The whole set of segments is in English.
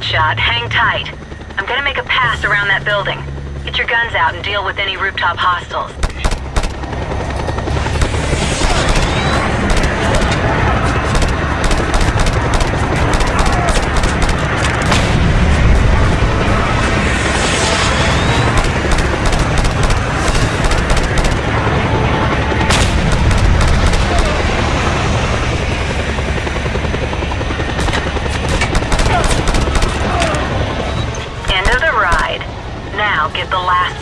Bloodshot, hang tight. I'm gonna make a pass around that building. Get your guns out and deal with any rooftop hostiles. the last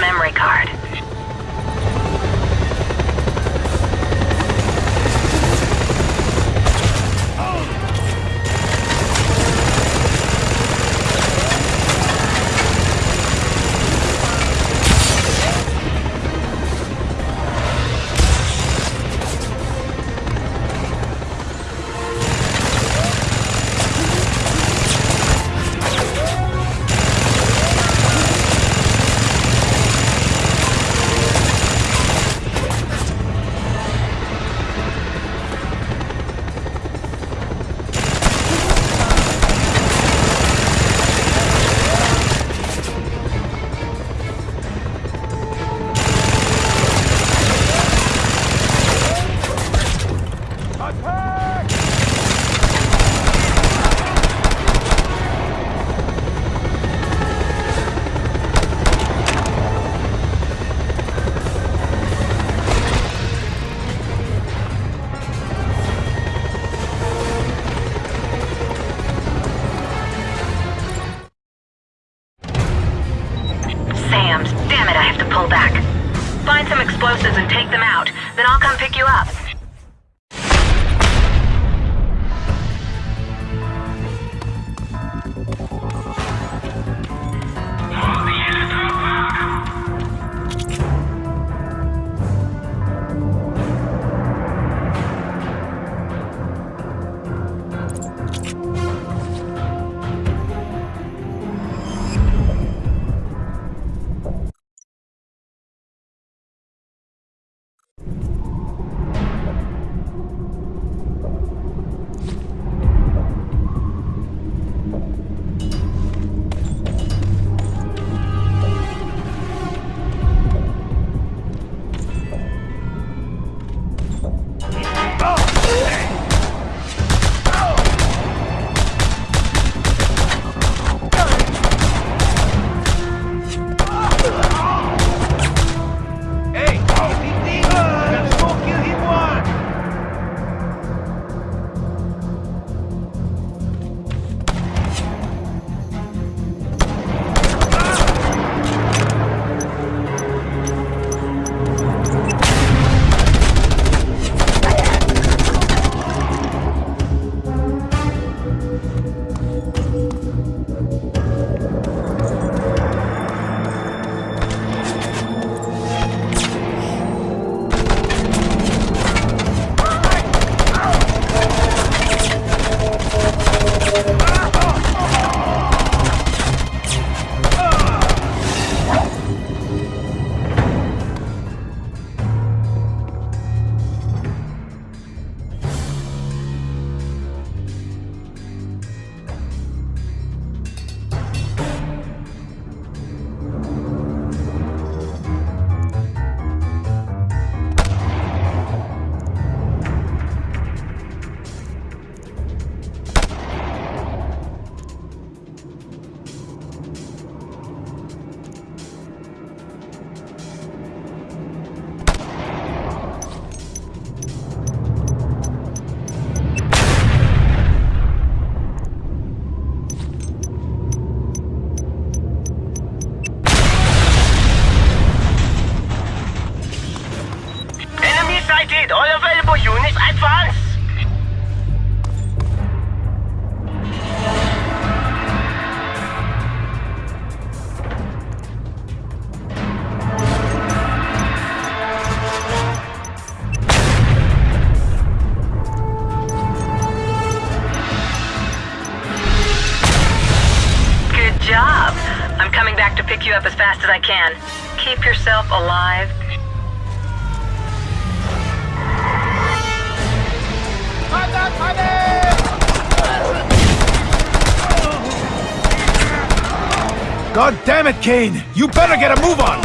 Damn it, Kane! You better get a move on!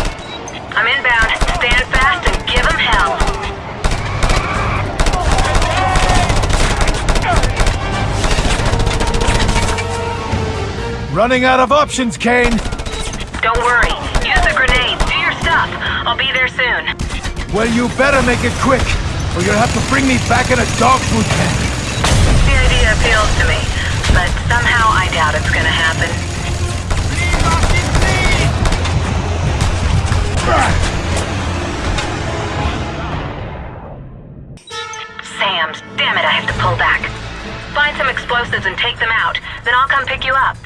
I'm inbound. Stand fast and give them hell. Running out of options, Kane! Don't worry. Use the grenades. Do your stuff. I'll be there soon. Well, you better make it quick, or you'll have to bring me back in a dog food can. The idea appeals to me, but somehow I doubt it's gonna happen. Sam's, damn it, I have to pull back. Find some explosives and take them out, then I'll come pick you up.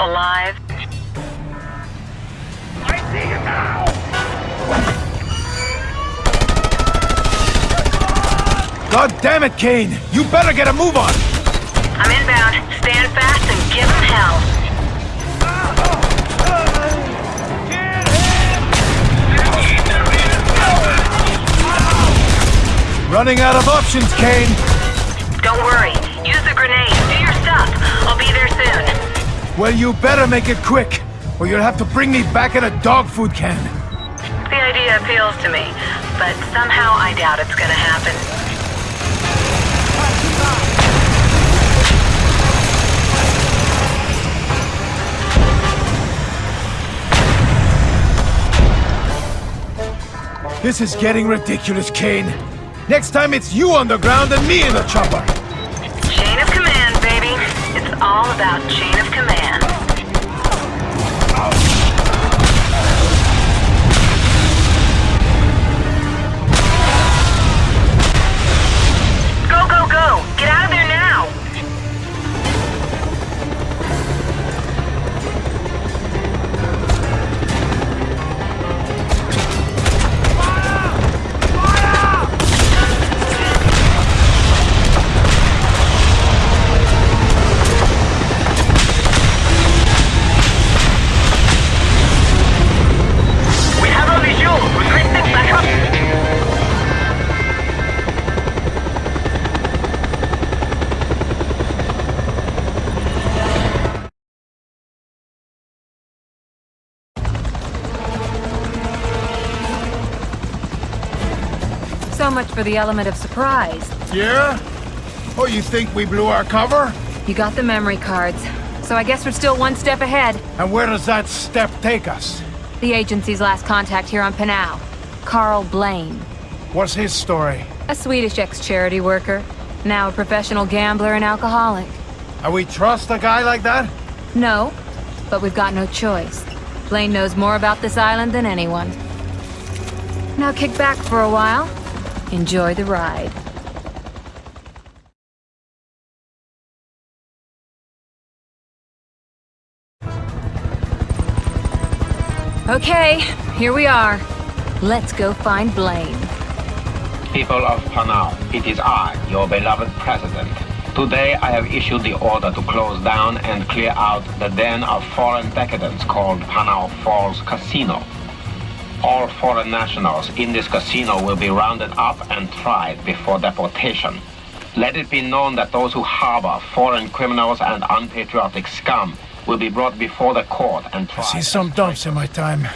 Alive. I see you now! God damn it, Kane! You better get a move on! I'm inbound. Stand fast and give them hell. Running out of options, Kane! Don't worry. Use the grenade. Do your stuff. I'll be there soon. Well, you better make it quick, or you'll have to bring me back in a dog food can. The idea appeals to me, but somehow I doubt it's gonna happen. This is getting ridiculous, Kane. Next time it's you on the ground and me in the chopper. Chain of command, baby. It's all about chain of for the element of surprise. Yeah? Oh, you think we blew our cover? You got the memory cards. So I guess we're still one step ahead. And where does that step take us? The agency's last contact here on Panau. Karl Blaine. What's his story? A Swedish ex-charity worker. Now a professional gambler and alcoholic. And we trust a guy like that? No, but we've got no choice. Blaine knows more about this island than anyone. Now kick back for a while. Enjoy the ride. Okay, here we are. Let's go find Blaine. People of Panau, it is I, your beloved president. Today I have issued the order to close down and clear out the den of foreign decadents called Panau Falls Casino. All foreign nationals in this casino will be rounded up and tried before deportation. Let it be known that those who harbor foreign criminals and unpatriotic scum will be brought before the court and tried. I See some dumps in my time.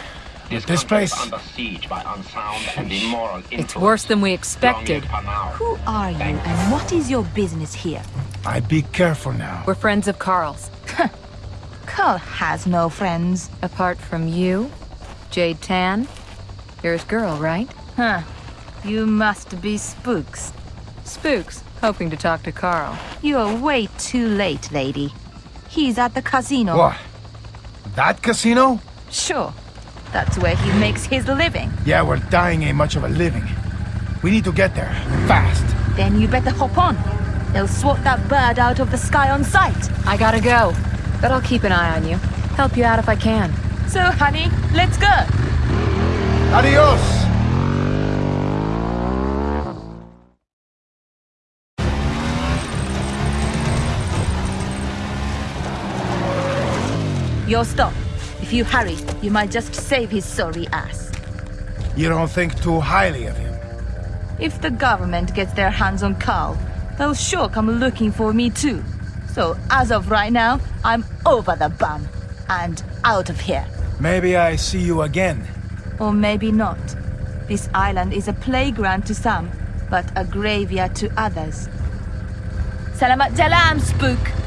This, this place- under siege by unsound and immoral It's worse than we expected. Who are you Thank and what is your business here? I be careful now. We're friends of Karl's. Karl has no friends. Apart from you, Jade Tan, you're his girl, right? Huh. You must be spooks. Spooks, hoping to talk to Karl. You're way too late, lady. He's at the casino. What? That casino? Sure. That's where he makes his living. Yeah, we're dying ain't much of a living. We need to get there. Fast. Then you better hop on. They'll swat that bird out of the sky on sight. I gotta go, but I'll keep an eye on you. Help you out if I can. So, honey, let's go. Adios! You'll stop. If you hurry, you might just save his sorry ass. You don't think too highly of him. If the government gets their hands on Karl, they'll sure come looking for me too. So, as of right now, I'm over the bum. And out of here. Maybe I see you again. Or maybe not. This island is a playground to some, but a graveyard to others. Salamat jalam, spook!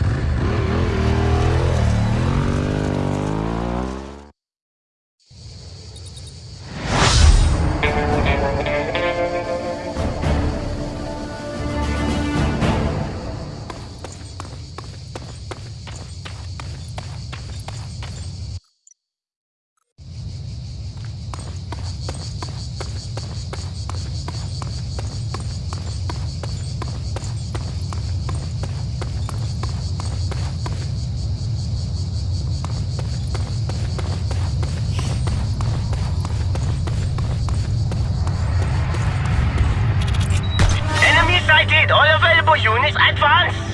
Scheiß Advance!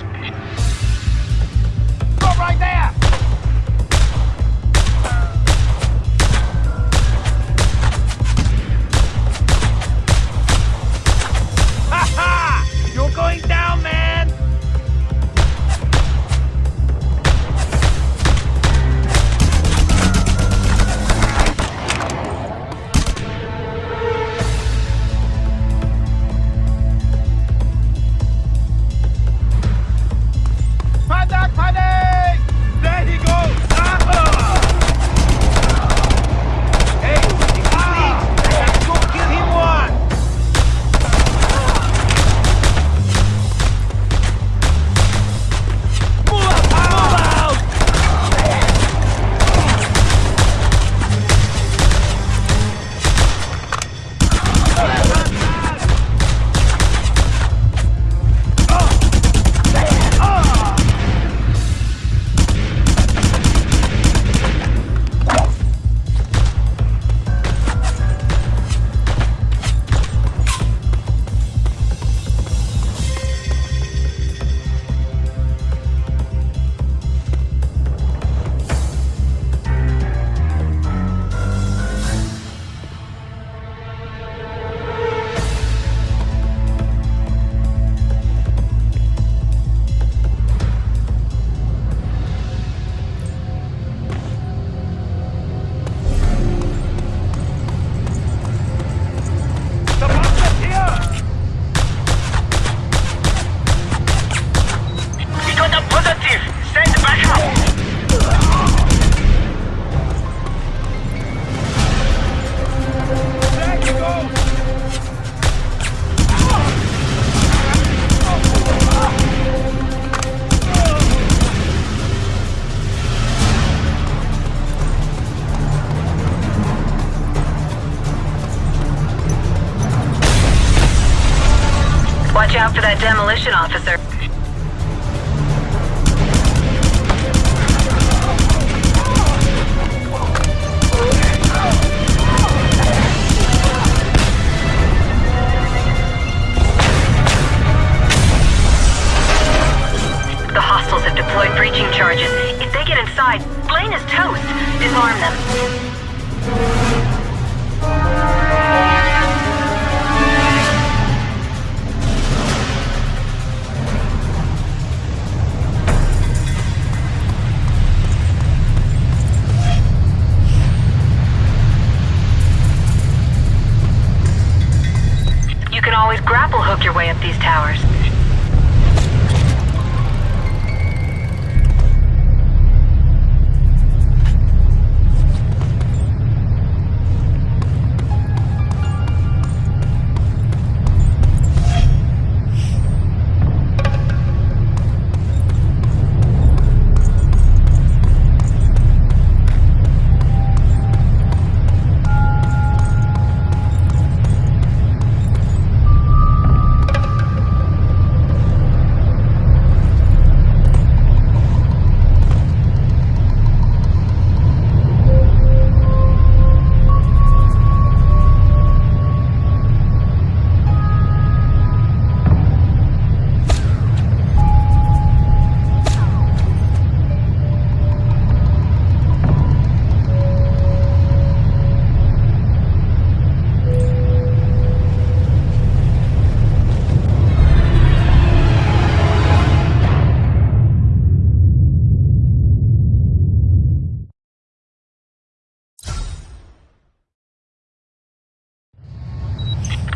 For that demolition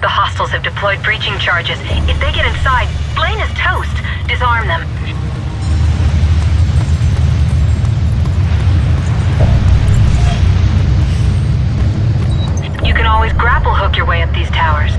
The hostiles have deployed breaching charges. If they get inside, Blaine is toast. Disarm them. You can always grapple hook your way up these towers.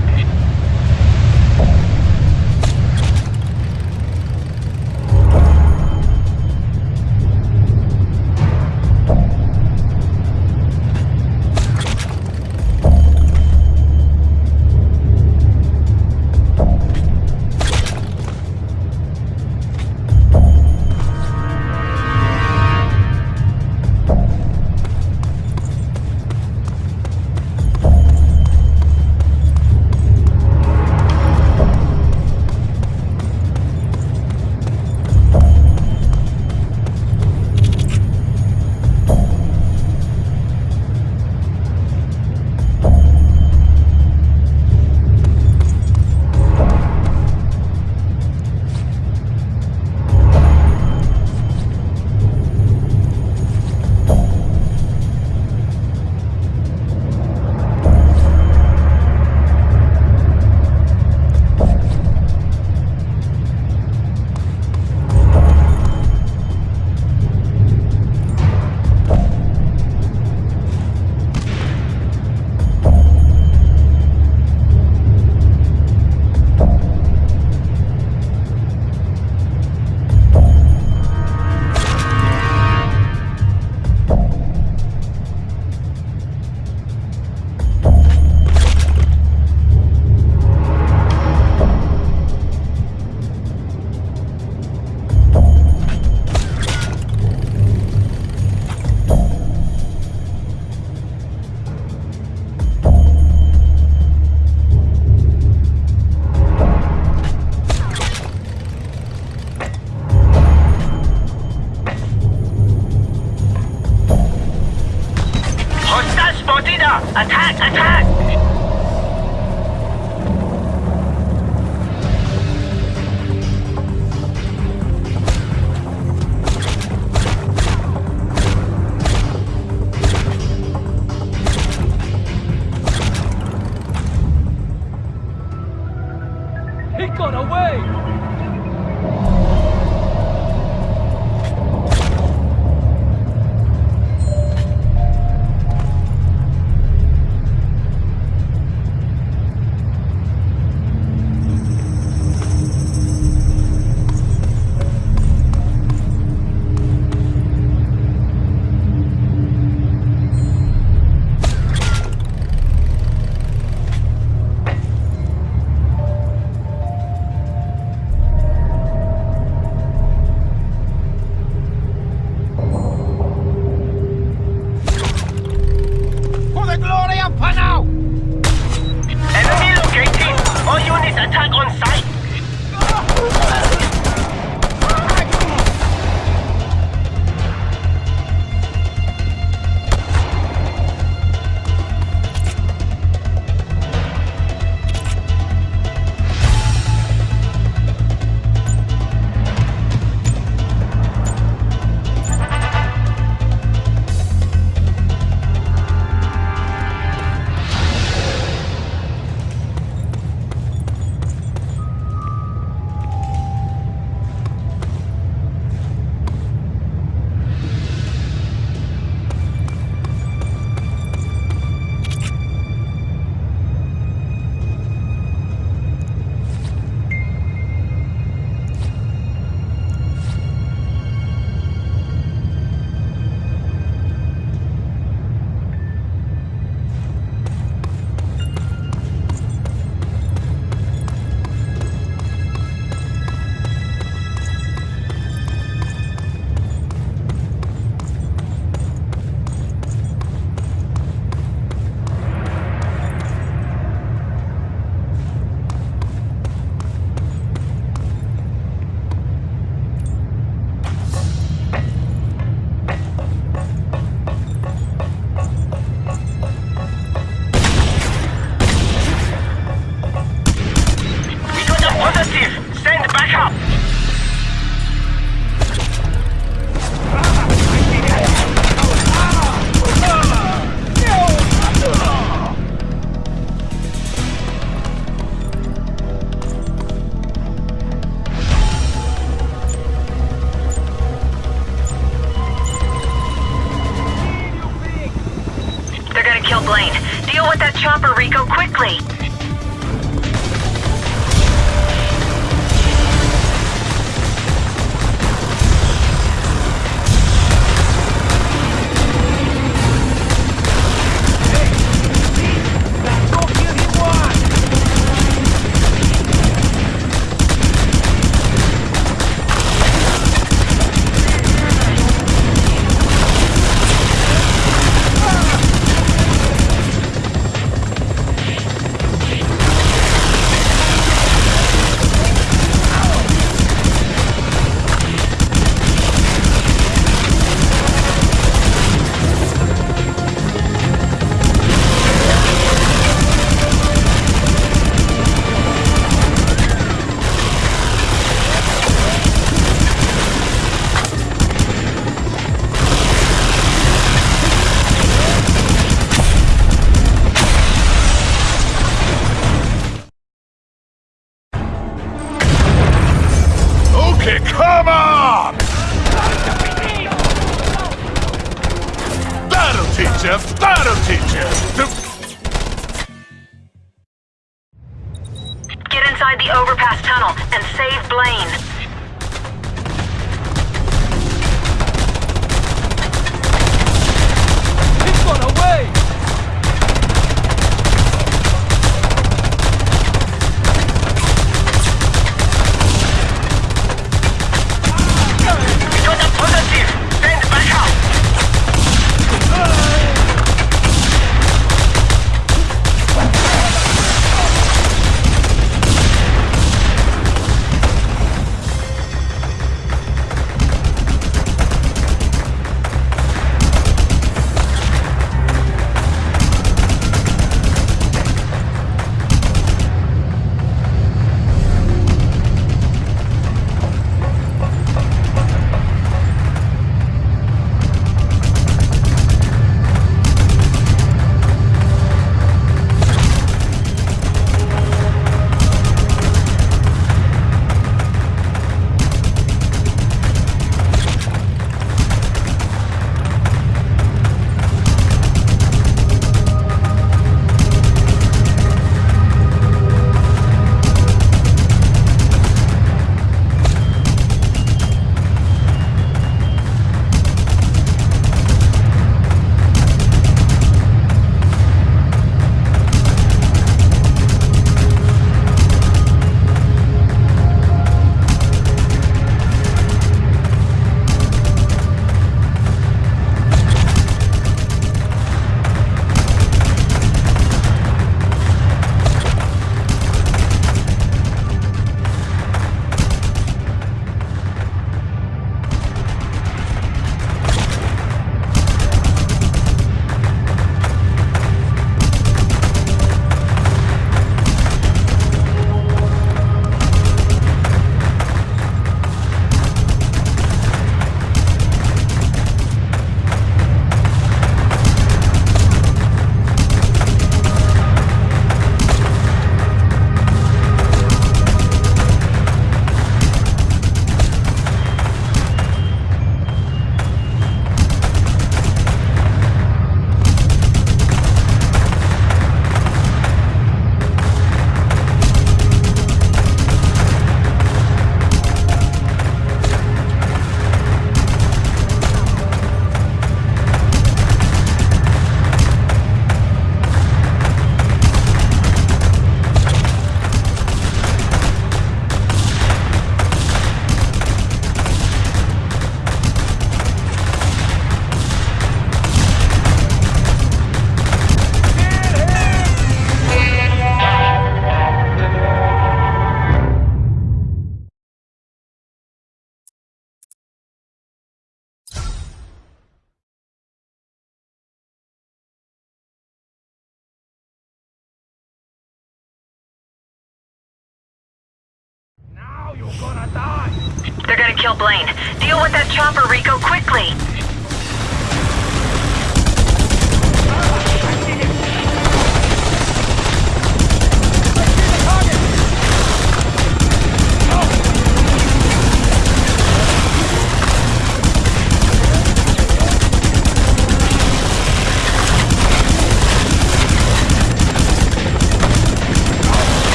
Blaine. Deal with that chopper, Rico, quickly!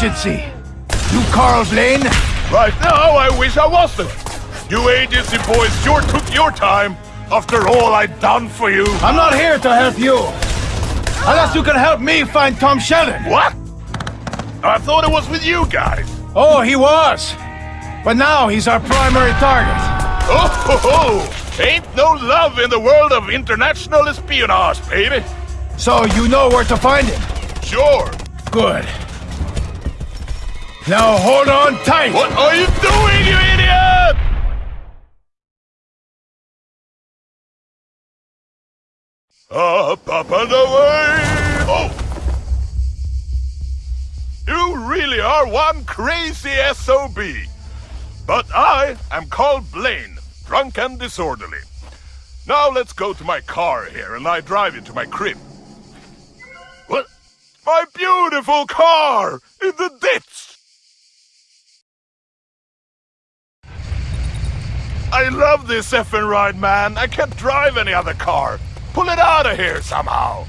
I'm with the agency. You Karl Blaine? Right now, I wish I wasn't. You agency boys sure took your time after all I'd done for you. I'm not here to help you. Unless you can help me find Tom Sheldon. What? I thought it was with you guys. Oh, he was. But now he's our primary target. Oh, ho, ho. ain't no love in the world of international espionage, baby. So you know where to find him. Sure. Good. Now hold on tight. What are you doing, you idiot? Up, up and away! Oh! You really are one crazy SOB. But I am called Blaine, drunk and disorderly. Now let's go to my car here and I drive you to my crib. What? My beautiful car! In the ditch! I love this effing ride, man. I can't drive any other car. Pull it out of here somehow.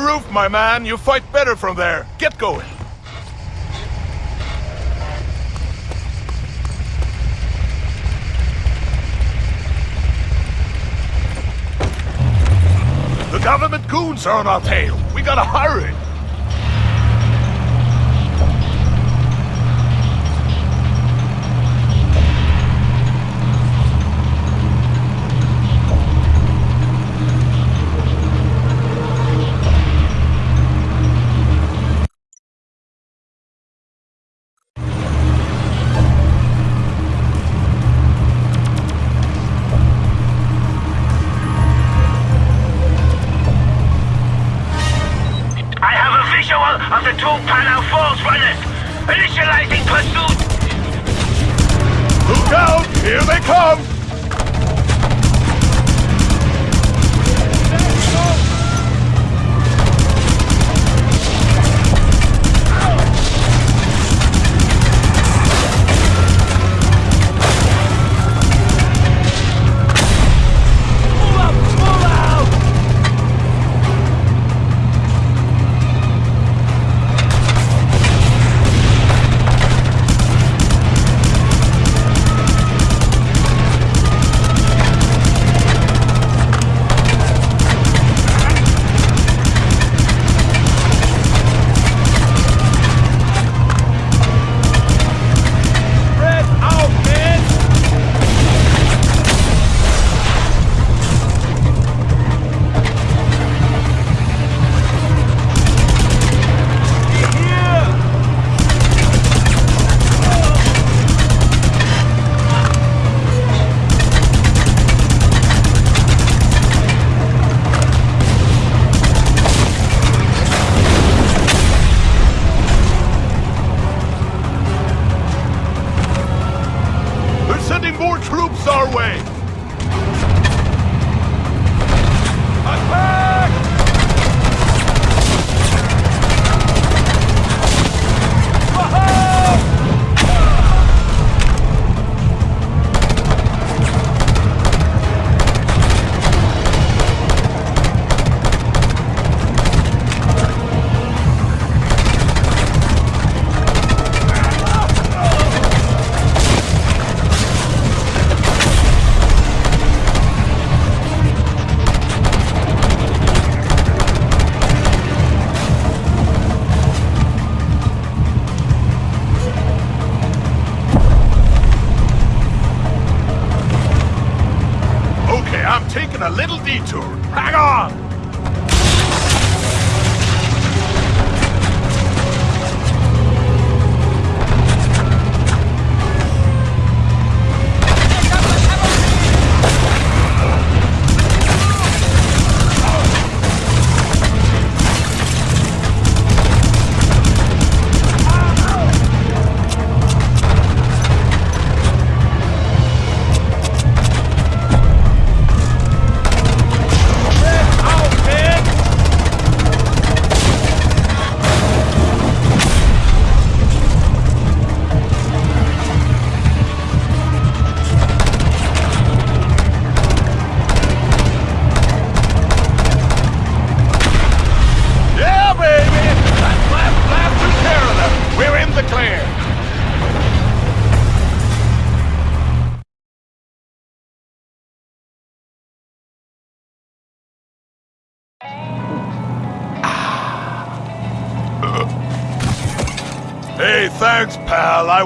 Roof, my man. You fight better from there. Get going. The government goons are on our tail. We gotta hurry.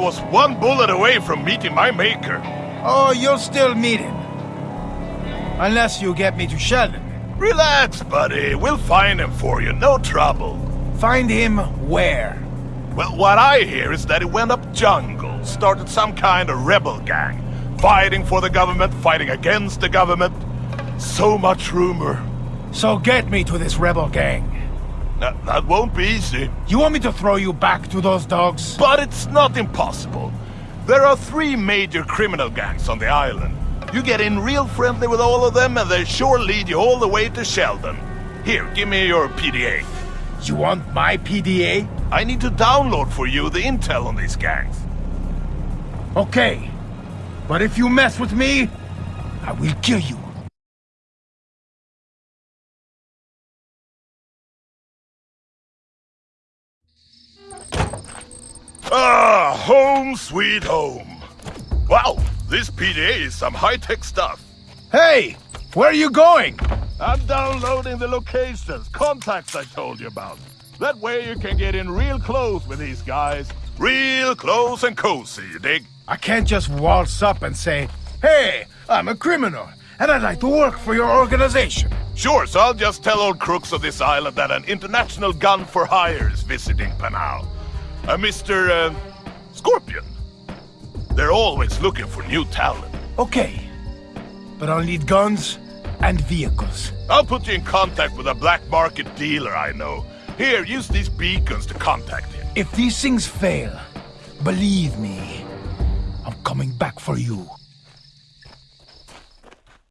Was one bullet away from meeting my maker. Oh, you'll still meet him. Unless you get me to Sheldon. Relax, buddy. We'll find him for you. No trouble. Find him where? Well, what I hear is that he went up jungle, started some kind of rebel gang, fighting for the government, fighting against the government. So much rumor. So get me to this rebel gang. That, that won't be easy, You want me to throw you back to those dogs? but it's not impossible. There are three major criminal gangs on the island. You get in real friendly with all of them, and they sure lead you all the way to Sheldon. Here, give me your PDA. You want my PDA? I need to download for you the intel on these gangs. Okay. But if you mess with me, I will kill you. Ah, home sweet home. Wow, this PDA is some high-tech stuff. Hey, where are you going? I'm downloading the locations, contacts I told you about. That way you can get in real close with these guys. Real close and cozy, you dig? I can't just waltz up and say, Hey, I'm a criminal, and I'd like to work for your organization. Sure, so I'll just tell old crooks of this island that an international gun for hire is visiting Panau. A Mr. Uh, Scorpion. They're always looking for new talent. Okay, but I'll need guns and vehicles. I'll put you in contact with a black market dealer I know. Here, use these beacons to contact him. If these things fail, believe me, I'm coming back for you.